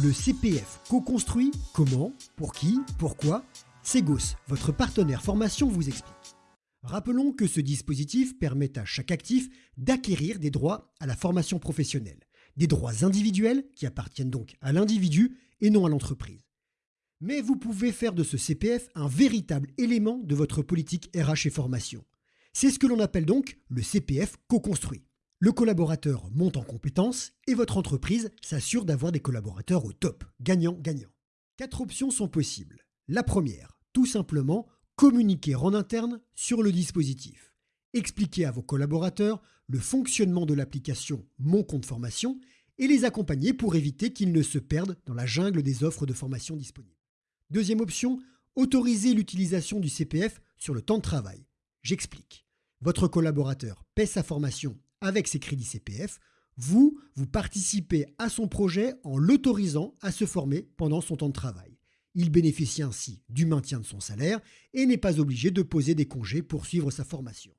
Le CPF co-construit Comment Pour qui Pourquoi Segos, votre partenaire formation, vous explique. Rappelons que ce dispositif permet à chaque actif d'acquérir des droits à la formation professionnelle, des droits individuels qui appartiennent donc à l'individu et non à l'entreprise. Mais vous pouvez faire de ce CPF un véritable élément de votre politique RH et formation. C'est ce que l'on appelle donc le CPF co-construit. Le collaborateur monte en compétences et votre entreprise s'assure d'avoir des collaborateurs au top, gagnant-gagnant. Quatre options sont possibles. La première, tout simplement communiquer en interne sur le dispositif. Expliquer à vos collaborateurs le fonctionnement de l'application Mon compte formation et les accompagner pour éviter qu'ils ne se perdent dans la jungle des offres de formation disponibles. Deuxième option, autoriser l'utilisation du CPF sur le temps de travail. J'explique. Votre collaborateur paie sa formation avec ses crédits CPF. Vous, vous participez à son projet en l'autorisant à se former pendant son temps de travail. Il bénéficie ainsi du maintien de son salaire et n'est pas obligé de poser des congés pour suivre sa formation.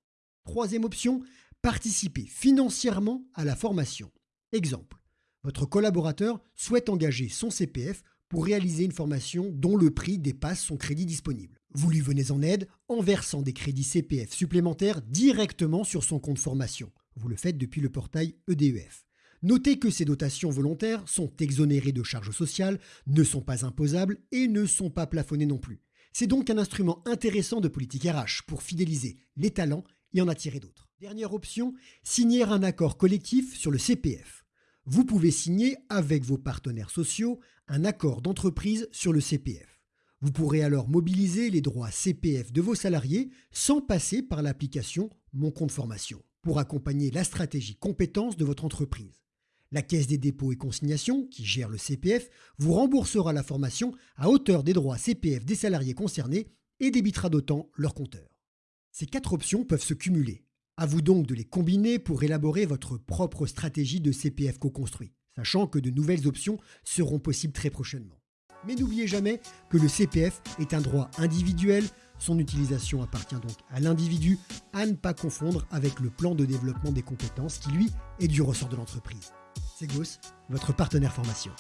Troisième option, participer financièrement à la formation. Exemple, votre collaborateur souhaite engager son CPF pour réaliser une formation dont le prix dépasse son crédit disponible. Vous lui venez en aide en versant des crédits CPF supplémentaires directement sur son compte formation. Vous le faites depuis le portail EDEF. Notez que ces dotations volontaires sont exonérées de charges sociales, ne sont pas imposables et ne sont pas plafonnées non plus. C'est donc un instrument intéressant de politique RH pour fidéliser les talents et en attirer d'autres. Dernière option, signer un accord collectif sur le CPF. Vous pouvez signer avec vos partenaires sociaux un accord d'entreprise sur le CPF. Vous pourrez alors mobiliser les droits CPF de vos salariés sans passer par l'application Mon compte formation pour accompagner la stratégie compétence de votre entreprise. La Caisse des dépôts et consignations, qui gère le CPF, vous remboursera la formation à hauteur des droits CPF des salariés concernés et débitera d'autant leur compteur. Ces quatre options peuvent se cumuler. À vous donc de les combiner pour élaborer votre propre stratégie de CPF co-construit, sachant que de nouvelles options seront possibles très prochainement. Mais n'oubliez jamais que le CPF est un droit individuel, son utilisation appartient donc à l'individu, à ne pas confondre avec le plan de développement des compétences qui lui est du ressort de l'entreprise. C'est Gauss, votre partenaire formation.